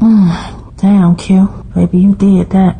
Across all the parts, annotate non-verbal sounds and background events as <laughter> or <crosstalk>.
Hmm, damn, Q. Baby, you did that.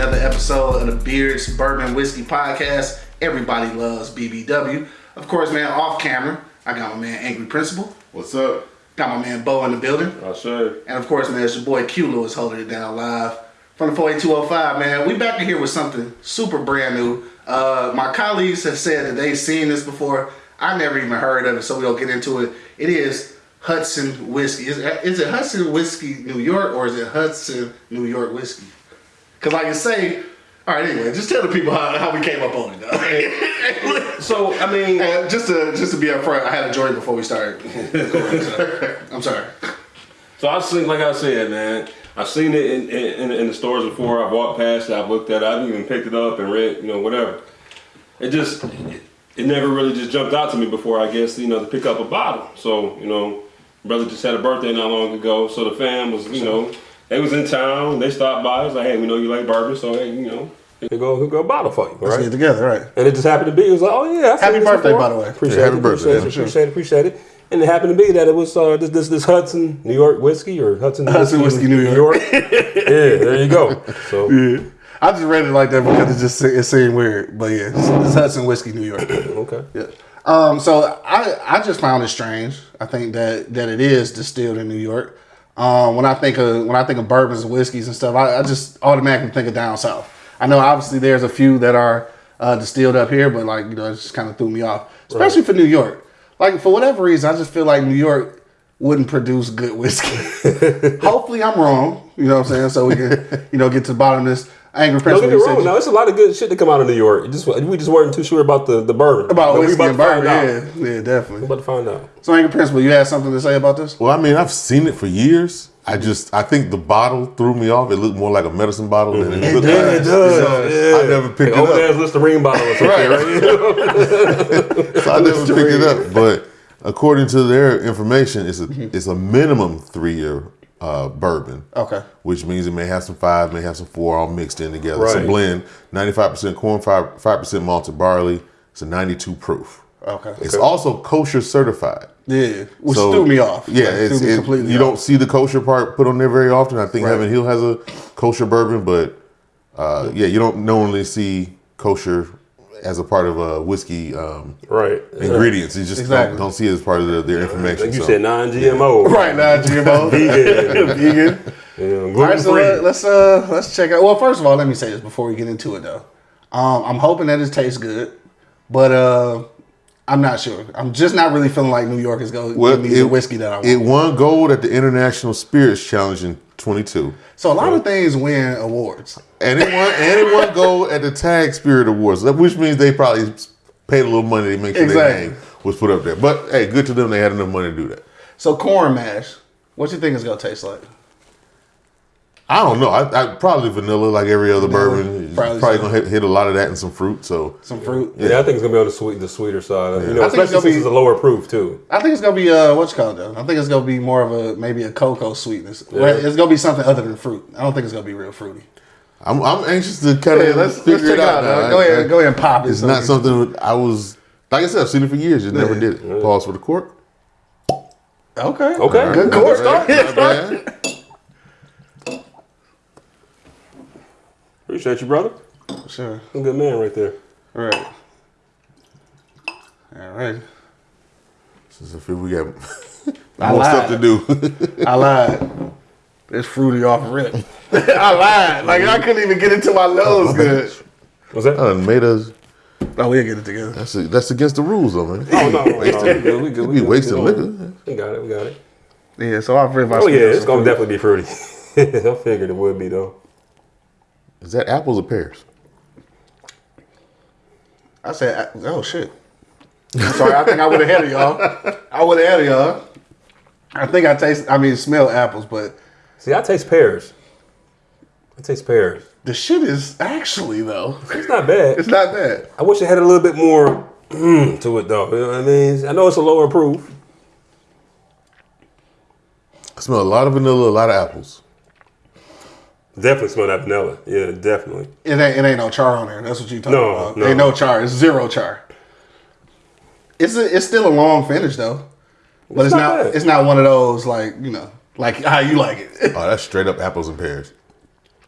Another episode of the Beards Bourbon Whiskey Podcast. Everybody loves BBW. Of course, man, off camera, I got my man Angry Principal. What's up? Got my man Bo in the building. I say. And of course, man, it's your boy Q Lewis holding it down live from the 48205, man. We back in here with something super brand new. Uh, my colleagues have said that they've seen this before. I never even heard of it, so we'll get into it. It is Hudson Whiskey. Is, is it Hudson Whiskey New York or is it Hudson New York Whiskey? Because like I say, all right, anyway, just tell the people how, how we came up on it. Though. <laughs> So I mean, And just to just to be upfront, I had a joint before we started. <laughs> I'm sorry. so I've seen, like I said, man, I've seen it in, in, in the stores before. I've walked past it. I've looked at it. I've even picked it up and read, you know, whatever. It just, it, it never really just jumped out to me before. I guess you know to pick up a bottle. So you know, brother just had a birthday not long ago. So the fam was, you know, they was in town. They stopped by. It's like, hey, we know you like bourbon, so hey, you know, They go, here go a bottle for you, Let's right? get together, right? And it just happened to be. It was like, oh yeah, I've Happy birthday, before. by the way. Appreciate Yeah, it. happy birthday, Appreciate it. for sure. Appreciate it. Appreciate it. And it happened to be that it was uh, this this this Hudson New York whiskey or Hudson New Hudson Whiskey, New York. <laughs> yeah, there you go. So <laughs> Yeah. I just read it like that because it just it seemed weird. But yeah, it's, it's Hudson Whiskey New York. <coughs> okay. Yeah. Um, so I I just found it strange. I think that that it is distilled in New York. Um, when I think of when I think of bourbons and whiskeys and stuff, I, I just automatically think of down south. I know obviously there's a few that are uh, distilled up here, but like you know, it just kind of threw me off, especially for New York. Like for whatever reason, I just feel like New York wouldn't produce good whiskey. <laughs> Hopefully, I'm wrong. You know what I'm saying? So we can you know get to the bottom of this. Angry Prince. Don't get when me wrong. you- Now, it's a lot of good shit to come out of New York. It just we just weren't too sure about the the bourbon. about But whiskey about and to find bourbon. out. Yeah, yeah, We definitely. about to find out. So, Angry Principal, you had something to say about this? Well, I mean, I've seen it for years. I just, I think the bottle threw me off. It looked more like a medicine bottle than mm-hmm. it looked does, like. it does, So I never picked Hey, old it ass. Listerine bottle or something, right? <laughs> So I never picked it up. But according to their information, it's a, Mm-hmm. it's a minimum three year uh, bourbon. Okay. Which means it may have some five, may have some four, all mixed in together. It's a blend. Ninety-five percent corn, five percent malted barley. It's a ninety-two proof. Okay. It's also kosher certified. Yeah, which So, threw me off. Yeah, Like, it's, it- you off. don't see the kosher part put on there very often. I think Right. Heaven Hill has a kosher bourbon, but uh, yeah, you don't normally see kosher as a part of a whiskey um, right. ingredients. You just Exactly. don't, don't see it as part of the, their information. Like you so. said, non-GMO. Right Non-GMO, <laughs> Vegan. <laughs> vegan. Yeah, All right, so let, let's uh let's check out. Well, first of all, let me say this before we get into it though. Um, I'm hoping that it tastes good, but uh, I'm not sure. I'm just not really feeling like New York is going to Well, give me the whiskey that I want. It won gold at the International Spirits Challenge in 22. so a lot of things win awards. And it won, and it won gold at the Tag Spirit Awards, which means they probably paid a little money to make sure their name was put up there. But hey, good to them. They had enough money to do that. So corn mash, what you think it's gonna taste like? I don't know. I, I probably vanilla like every other bourbon. probably Probably, so. gonna hit, hit a lot of that and some fruit. So Some fruit. Yeah, I think it's gonna be on the sweet, the sweeter side. You know, I think it's especially since be- it's a lower proof too. I think it's gonna be uh what's called though. I think it's gonna be more of a maybe a cocoa sweetness. Well, It's gonna be something other than fruit. I don't think it's gonna be real fruity. I'm, I'm anxious to cut Yeah, of let's, figure let's check it out. out. now. Go I- ahead, I- go ahead and pop it. It's so not something I was like I said. I've seen it for years. Just never did it. Pause for the cork. Okay. Okay, Good All course. right, <laughs> not bad. Appreciate you, brother. Sure. A good man right there. All right. All right. Since I feel we got I more lied. stuff to do. I lied. It's fruity off rip. <laughs> I lied. Like I couldn't even get into my nose good. What's that? I done made us. Oh, we'll get it together. That's that's against the rules, though, man. Oh no, no, <laughs> no, we good. We good. We be good. wasting we liquor. We got it. We got it. Yeah, so off rip. I Oh yeah, it's gonna fruit. definitely be fruity. <laughs> I figured it would be though. Is that apples or pears? I said, oh shit. I'm sorry, I think I would have had it, y'all. I would have had it, y'all. I think I taste. I mean, smell apples, but See, I taste pears. I taste pears. the shit is actually though. It's not bad. It's not bad. I wish it had a little bit more mm, to it though. You know what I mean? I know it's a lower proof. I smell a lot of vanilla, a lot of apples. Definitely smell that vanilla. Yeah, definitely. It ain't. It ain't no char on there. That's what you talking No, about. no. Ain't no char. It's zero char. It's a, It's still a long finish though, but it's, It's not not. it's not one of those like you know, like <laughs> how you like it. Oh, that's straight up apples and pears.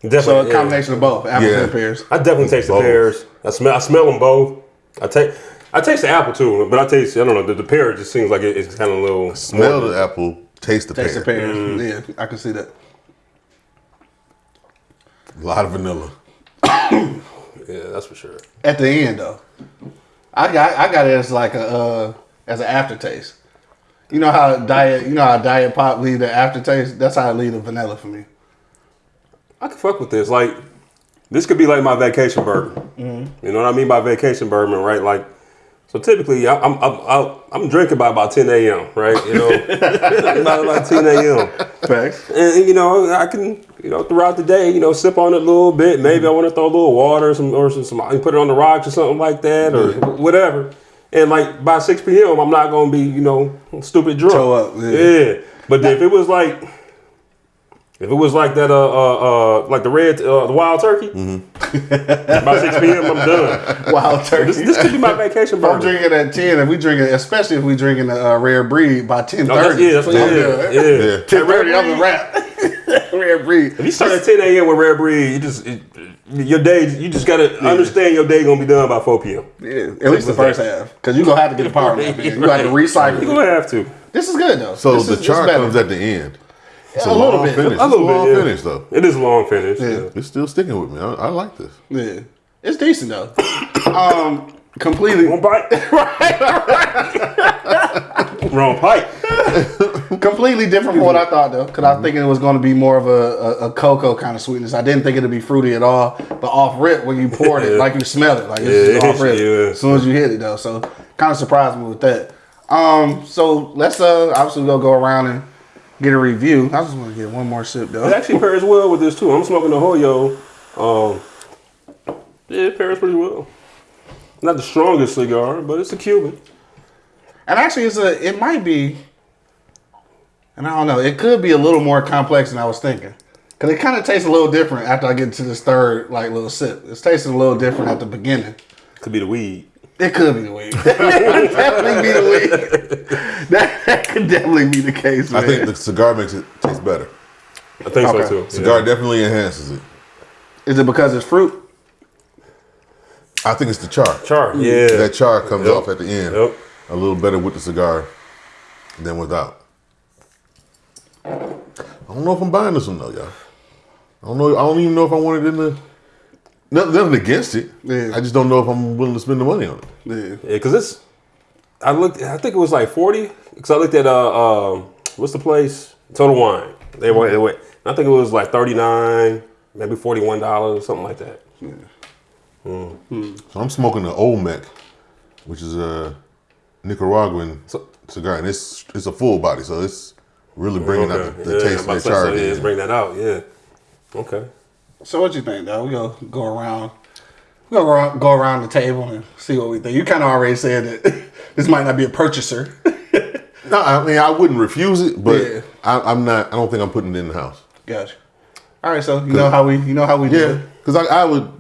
Definitely. so a yeah. combination of both apples Yeah. and pears. I definitely taste the pears. I smell. I smell them both. I take. I taste the apple too, but I taste. I don't know. The, the pear just seems like it, it's kind of a little. Smell the apple, taste the Taste the pear. pears. Mm. Yeah, I can see that. A lot of vanilla. <coughs> Yeah, that's for sure. At the end though, I got I got it as like a uh, as an aftertaste. You know how diet you know how diet pop leave the aftertaste. That's how I leave the vanilla for me. I can fuck with this. Like, this could be like my vacation bourbon. You know what I mean by vacation bourbon, right? Like, so typically I- I'm I'm I'm, I'm drinking by about 10 a.m. Right? You know, <laughs> <laughs> about about 10 a.m. Facts. And you know I can you know throughout the day you know sip on it a little bit. Maybe I want to throw a little water, or some or some, some I can put it on the rocks or something like that, or whatever. And like by 6 p.m. I'm not gonna be you know stupid drunk. Toe up, yeah. yeah. But if it was like if it was like that, uh, uh, uh like the red, uh, the wild turkey, by six p.m. I'm done. Wild turkey. This, this could be my vacation If I'm drinking at ten, and we drinking, especially if we drinking a uh, rare breed by ten Oh, that's, thirty. yeah, that's what, yeah, yeah. Yeah. Ten thirty, I'm a wrap. <laughs> rare breed. If you start at 10 a.m. with rare breed, you just it, your day. You just gotta understand your day gonna be done by 4 p.m. Yeah, at least the first half, because you gonna have to get a power nap. in. You got to <laughs> recycle. You're gonna have to. This is good though. So This the is- this char comes at the end. It's A a, little long bit. finish. A little it's a long bit, yeah. finish though. It is a long finish. Yeah. Yeah. It's still sticking with me. I, I like this. Yeah, it's decent though. <coughs> um, completely, Wrong bite. <laughs> Wrong pipe. <laughs> completely different from what I thought though. Because I was thinking it was going to be more of a, a, a cocoa kind of sweetness. I didn't think it'd be fruity at all. But off rip, when you poured it, <laughs> like you smell it, like it's Yeah, just off rip. yeah. As soon as you hit it though, so kind of surprised me with that. Um, so let's uh obviously we'll go around and get a review. I just want to get one more sip though. It actually pairs well with this too. I'm smoking the Hoyo. Um, yeah, it pairs pretty well. Not the strongest cigar, but it's a Cuban. And actually, it's a. It might be. And I don't know. It could be a little more complex than I was thinking. Cause it kind of tastes a little different after I get to this third like little sip. It's tasting a little different at the beginning. Could be the weed. It could be the weed. <laughs> It could definitely be the weed. That, that could definitely be the case. Man. I think the cigar makes it taste better. I think Okay. so too. Cigar Yeah. definitely enhances it. Is it because it's fruit? I think it's the char. Char. Mm. Yeah. That char comes Yep. off at the end Yep. a little better with the cigar than without. I don't know if I'm buying this one though, y'all. I don't know. I don't even know if I want it in the. Nothing, nothing against it. Yeah. I just don't know if I'm willing to spend the money on it. Yeah. Yeah, because it's. I looked. I think it was like forty. Because I looked at uh, um, what's the place? Total Wine. They were. They were I think it was like thirty nine, maybe forty one dollars, something like that. Yeah. So I'm smoking the Olmec, which is a Nicaraguan So- cigar, and it's it's a full body, so it's really bringing out the, the Yeah, taste I'm of about the to so, yeah, again. bring that out. Yeah. Okay. So what you think, though? We go go around. We go around, go around the table and see what we think. You kind of already said that <laughs> this might not be a purchaser. <laughs> No, I mean I wouldn't refuse it, but Yeah. I, I'm not. I don't think I'm putting it in the house. gotcha. All right, so you know how we you know how we do Yeah, because I, I would.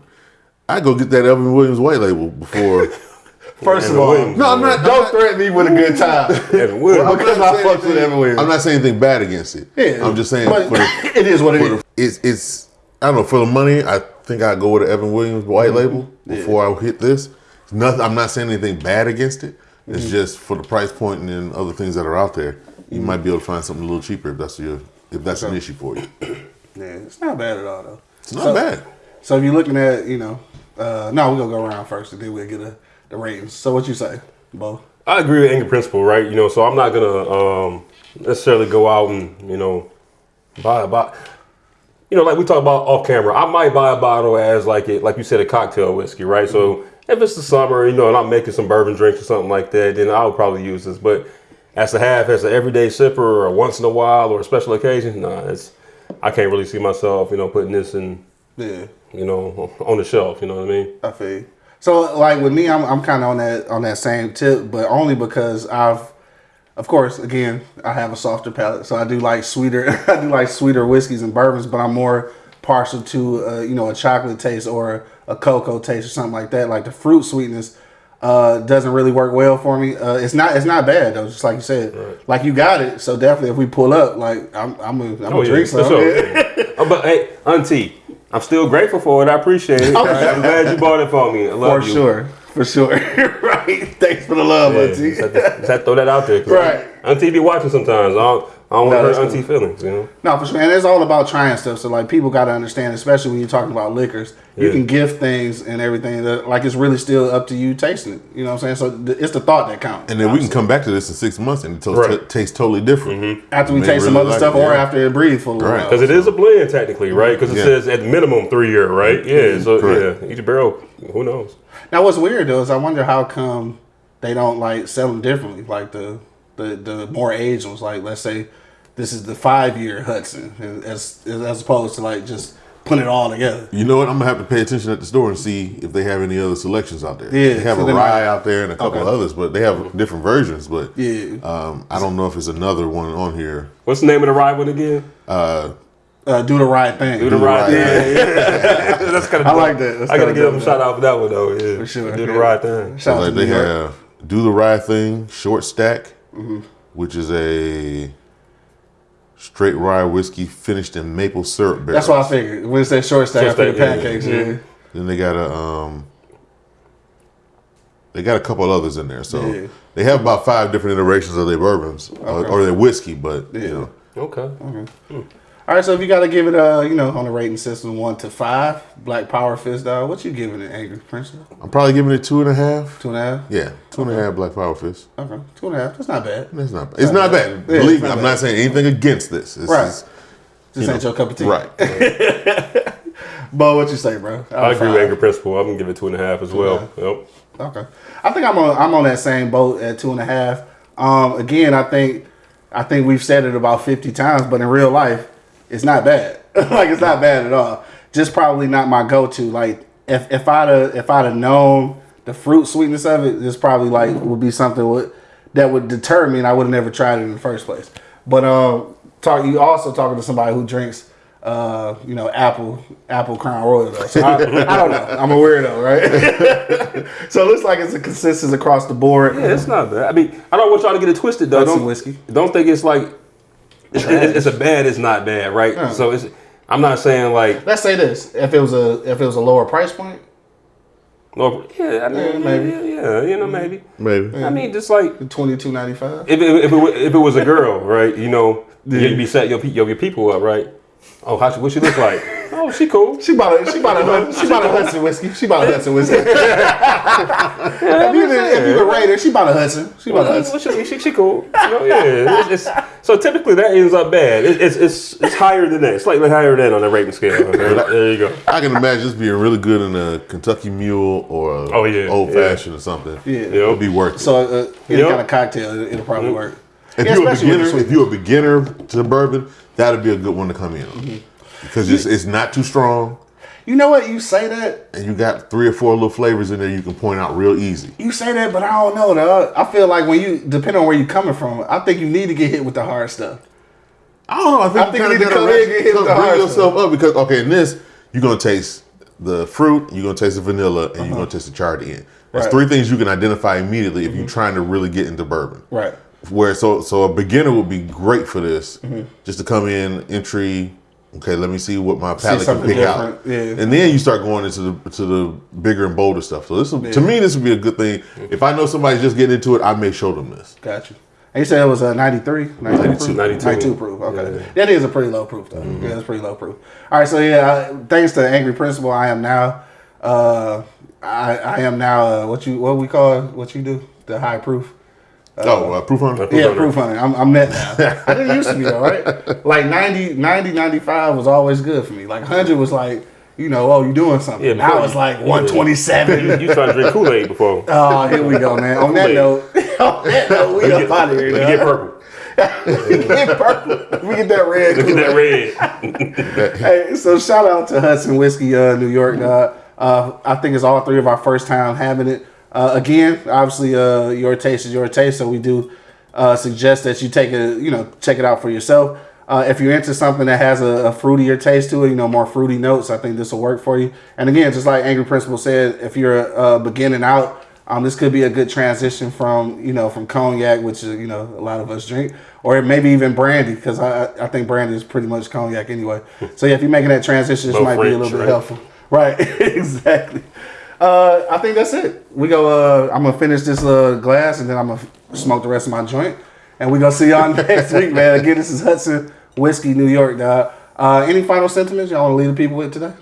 I go get that Evan Williams white label before. <laughs> First of all, Williams. no, I'm not. don't I'm not, threaten me with a good time. Evan Williams. I'm because I fucks with Evan Williams. I'm not saying anything bad against it. Yeah, I'm just saying the, it is what it is. it's it's I don't know for the money. I think I'd go with the Evan Williams white label before I hit this. It's nothing. I'm not saying anything bad against it. It's just for the price point and then other things that are out there. You might be able to find something a little cheaper if that's your if that's an issue for you. <clears throat> Yeah, it's not bad at all though. It's not So- bad. So if you're looking at, you know, uh, no, we're gonna go around first and then we'll get a, the ratings. So what you say, Bo? I agree with Angry Principal, right? You know, so I'm not gonna um, necessarily go out and you know buy a bottle. You know, like we talk about off camera, I might buy a bottle as like it, like you said, a cocktail whiskey, right? So mm-hmm. if it's the summer, you know, and I'm making some bourbon drinks or something like that, then I would probably use this. But as a half, as an everyday sipper or once in a while or a special occasion, nah, it's I can't really see myself, you know, putting this in, Yeah, you know, on the shelf. You know what I mean? I feel. You. So like with me, I'm I'm kind of on that on that same tip, but only because I've, of course, again, I have a softer palate, so I do like sweeter. <laughs> I do like sweeter whiskeys and bourbons, but I'm more partial to uh, you know a chocolate taste or a cocoa taste or something like that. Like the fruit sweetness uh, doesn't really work well for me. Uh, it's not it's not bad though, just like you said. Like you got it, so definitely if we pull up, like I'm I'm a, I'm gonna Oh, yeah, drink for some. sure. <laughs> Uh, but hey, Auntie, I'm still grateful for it. I appreciate it. <laughs> I'm glad you bought it for me. I For love you. sure, for sure. <laughs> right. Thanks for the love, Yeah, Auntie. just, had to, just had to throw that out there. Right. Auntie be watching sometimes. I don't, I don't No, want that's to hurt Auntie feelings, you know? No, for sure. And it's all about trying stuff. So like people got to understand, especially when you're talking about liquors, you Yeah. can gift things and everything. That, like it's really still up to you tasting it. You know what I'm saying? So th- it's the thought that counts. And then we can come back to this in six months and it to- Right. tastes totally different. Mm-hmm. after we May taste some other like stuff, it, or yeah. after it breathes for a little Right. while. Because it is a blend, technically, right? Because it Yeah. says at minimum three year, right? Yeah, so Correct. yeah, each barrel, who knows? Now, what's weird though is I wonder how come they don't like sell them differently. Like the the the more aged ones, like let's say this is the five year Hudson, as as opposed to like just putting it all together. You know what? I'm gonna have to pay attention at the store and see if they have any other selections out there. Yeah, they have so a then rye out there and a couple Okay. others, but they have different versions. But Yeah. um, I don't know if it's another one on here. What's the name of the ride one again? Uh, do the right thing. Do the right thing. Yeah, yeah. <laughs> That's kind of. I like that. That's I gotta give them a shout out for that one though. Yeah, For sure. Do the Yeah. right thing. Shout out like to they have do the rye thing, short stack, Mm-hmm. which is a straight rye whiskey finished in maple syrup barrel. That's what I figured. When it said short stack, I Short figured yeah, pancakes. yeah. Yeah. Then they got a um, they got a couple others in there. So Yeah. they have about five different iterations of their bourbons or, or their whiskey, but Yeah. you know. Okay. All right, so if you got to give it, a, you know, on the rating system, one to five, Black Power Fist dog, what you giving it, Angry Principal? I'm probably giving it two and a half. Two and a half. Yeah, two and a half Black Power Fist. Okay, two and a half. That's not bad. It's not. Bad. It's not bad. Yeah, Believe it's me, not I'm bad. not saying anything against this. It's Right. just- This you ain't know, your cup of tea, right. <laughs> Bo, what you say, bro? Out I agree five. with Angry Principal. I'm gonna give it two and a half as well. Yep. Okay, I think I'm on. I'm on that same boat at two and a half. Um, again, I think, I think we've said it about fifty times, but in real life, it's not bad. <laughs> like it's not bad at all. Just probably not my go-to. Like if if I'd have, if I'd have known the fruit sweetness of it, this probably like would be something would that would deter me, and I would have never tried it in the first place. But um, talk. You also talking to somebody who drinks. Uh, you know, apple, apple crown royal. Though. So I, I don't know. I'm a weirdo, right? <laughs> so it looks like it's a consensus across the board. Yeah, it's not bad. I mean, I don't want y'all to get it twisted though. Don't whiskey. Don't think it's like it's, it's, it's a bad. It's not bad, right? So it's. I'm not saying like. Let's say this: if it was a if it was a lower price point, Well, yeah, I mean, Yeah, yeah, maybe. yeah, yeah, you know, mm-hmm. maybe. Maybe. I mean, just like twenty two ninety five. if it, if it, if it was a girl, right? You know, you'd be set your your, your people up, right? Oh, how she, what she look like? Oh, she cool. <laughs> She bought a she bought a Hud- she bought a <laughs> Hudson whiskey. She bought a Hudson whiskey. <laughs> if, you, if you could rate her, she bought a Hudson. She bought a Hudson. She, she, she cool. You know, yeah. It's, it's, so typically that ends up bad. It, it's it's it's higher than that, slightly higher than that on the rating scale. Okay? <laughs> There you go. I can imagine this being really good in a Kentucky Mule or a Oh, yeah, old yeah. fashioned or something. Yeah. It'll be worth it. So uh, any Yep. kind of cocktail, it, will probably work. if Yeah, you're a especially with the beginner, if you're a beginner to bourbon, that'd be a good one to come in on. Mm-hmm. Because it's, it's not too strong, You know what? You say that, and you got three or four little flavors in there you can point out real easy. you say that, but I don't know. Dog. I feel like when you, depending on where you're coming from, I think you need to get hit with the hard stuff. I don't know. I think, I think you you need to come in get hit with the bring hard yourself up because okay, in this you're gonna taste the fruit, you're gonna taste the vanilla, and you're gonna taste the char at the end. There's Uh-huh. Right. three things you can identify immediately if you're trying to really get into bourbon. Right. Where so so a beginner would be great for this, Mm-hmm. just to come in entry. Okay, let me see what my palate can pick different, out, yeah. and then you start going into the to the bigger and bolder stuff. So this will, to me, this would be a good thing. If I know somebody's just getting into it, I may show them this. Got you. And you said it was a 93? 92 proof? 92. 92 proof. Okay. That is a pretty low proof, though. Yeah, that's pretty low proof. All right, so yeah, uh, thanks to Angry Principal, I am now, uh, I, I am now, uh, what you, what we call, what you do? The high proof. Oh, uh, proof hunter. Proof Yeah, hunter. proof hunter. I'm, I'm that now. <laughs> I didn't used to be though, right? Like 90, 90, 95 was always good for me. Like 100 was like, you you know, oh, you doing something. Yeah, now before it's like 127. You, <laughs> you trying to drink Kool Aid before? <laughs> Oh, here we go, man. On that note, on that note, we up out of here. Let get purple. we get purple. We get that red. Look at that red. Hey, so shout out to Hudson Whiskey, uh, New York. Uh, uh, I think it's all three of our first time having it. Uh, again, obviously, uh, your taste is your taste, so we do uh, suggest that you take a, you know, check it out for yourself. Uh, if you're into something that has a, a fruitier taste to it, you know, more fruity notes, I think this will work for you. And again, just like Angry Principal said, if you're uh, beginning out, um, this could be a good transition from, you know, from cognac, which is, you know, a lot of us drink, or maybe even brandy, because I, I think brandy is pretty much cognac anyway. So yeah, if you're making that transition, this might be a little bit right? helpful. Right, <laughs> exactly. Uh, I think that's it. We go. Uh, I'm gonna finish this uh, glass, and then I'm gonna smoke the rest of my joint, and we gonna see y'all <laughs> next week, man. Again, this is Hudson Whiskey, New York, dog. Uh, any final sentiments y'all want to leave the people with today?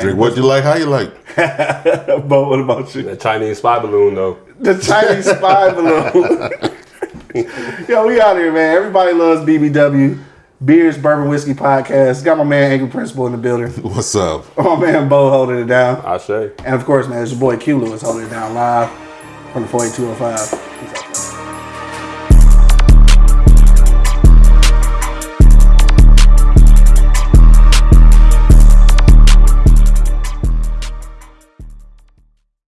Drink what you like, how you like. <laughs> but what about you? The Chinese spy balloon though. The Chinese spy balloon. <laughs> Yo, we out here, man. Everybody loves BBW. Beers, Bourbon Whiskey Podcast. Got my man Angry Principal in the building. <laughs> What's up? <laughs> My man Bo holding it down. I say. And of course, man, it's your boy Q Lewis holding it down live from the 48205.